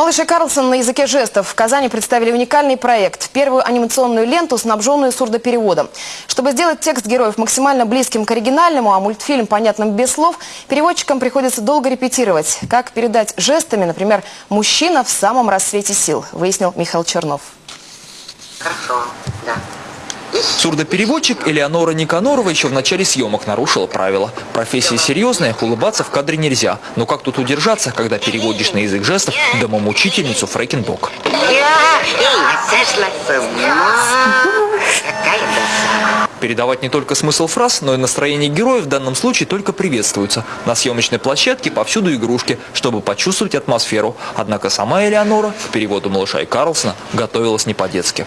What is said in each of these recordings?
Малыш Карлсон на языке жестов в Казани представили уникальный проект – первую анимационную ленту, снабженную сурдопереводом. Чтобы сделать текст героев максимально близким к оригинальному, а мультфильм понятным без слов, переводчикам приходится долго репетировать. Как передать жестами, например, «мужчина в самом рассвете сил», выяснил Михаил Чернов. Сурдопереводчик Элеонора Никанорова еще в начале съемок нарушила правила. Профессия серьезная, улыбаться в кадре нельзя. Но как тут удержаться, когда переводишь на язык жестов домомучительницу Фрэкенбок? Передавать не только смысл фраз, но и настроение героев в данном случае только приветствуется. На съемочной площадке повсюду игрушки, чтобы почувствовать атмосферу. Однако сама Элеонора к переводу малыша и Карлсона готовилась не по-детски.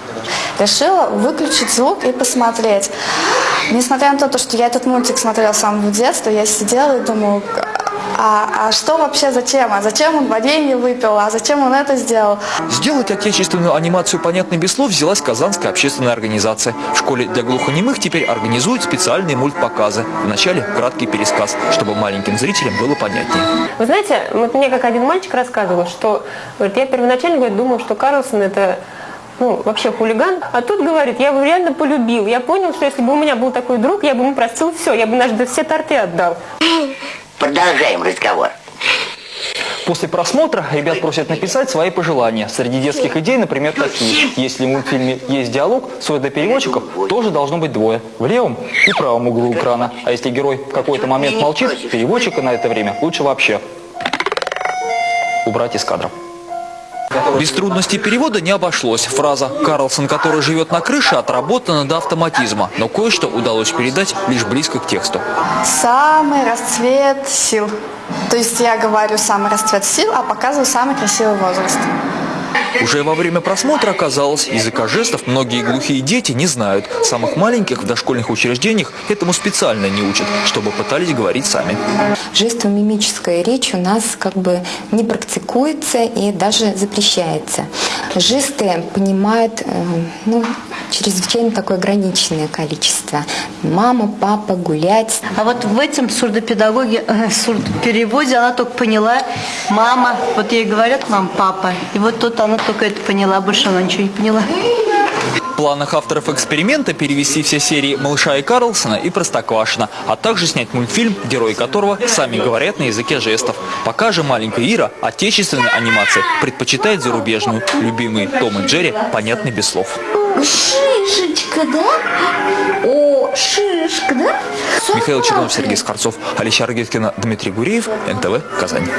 Решила выключить звук и посмотреть. Несмотря на то, что я этот мультик смотрела с самого детства, я сидела и думала, а, а что вообще зачем? А зачем он варенье выпил? А зачем он это сделал? Сделать отечественную анимацию понятной без слов взялась Казанская общественная организация. В школе для глухонемых теперь организуют специальные мультпоказы. Вначале краткий пересказ, чтобы маленьким зрителям было понятнее. Вы знаете, вот мне как один мальчик рассказывал, что говорит, я первоначально говорит, думал, что Карлсон это ну, вообще хулиган. А тут говорит, я его реально полюбил. Я понял, что если бы у меня был такой друг, я бы ему простил все. Я бы даже все торты отдал. Продолжаем разговор. После просмотра ребят просят написать свои пожелания. Среди детских идей, например, такие. Если в мультфильме есть диалог, сурдопереводчиков тоже должно быть двое. В левом и правом углу экрана. А если герой в какой-то момент молчит, переводчика на это время лучше вообще убрать из кадра. Без трудностей перевода не обошлось. Фраза «Карлсон, который живет на крыше» отработана до автоматизма, но кое-что удалось передать лишь близко к тексту. Самый расцвет сил. То есть я говорю самый расцвет сил, а показываю самый красивый возраст. Уже во время просмотра оказалось, языка жестов многие глухие дети не знают. Самых маленьких в дошкольных учреждениях этому специально не учат, чтобы пытались говорить сами. Жестомимическая речь у нас как бы не практикуется и даже запрещается. Жесты понимают э, ну, чрезвычайно такое ограниченное количество. Мама, папа, гулять. А вот в этом сурдопедагоге, э, сурдопереводе она только поняла мама. Вот ей говорят мам, папа. И вот тут она только это поняла, больше она ничего не поняла. В планах авторов эксперимента перевести все серии «Малыша и Карлсона» и «Простоквашино», а также снять мультфильм, герои которого сами говорят на языке жестов. Пока же маленькая Ира отечественной анимации предпочитает зарубежную. Любимые Том и Джерри понятны без слов. Шишечка, да? О, шишка, да? Михаил Чернов, Сергей Скорцов, Алексей Аргеткина, Дмитрий Гуреев, НТВ, Казань.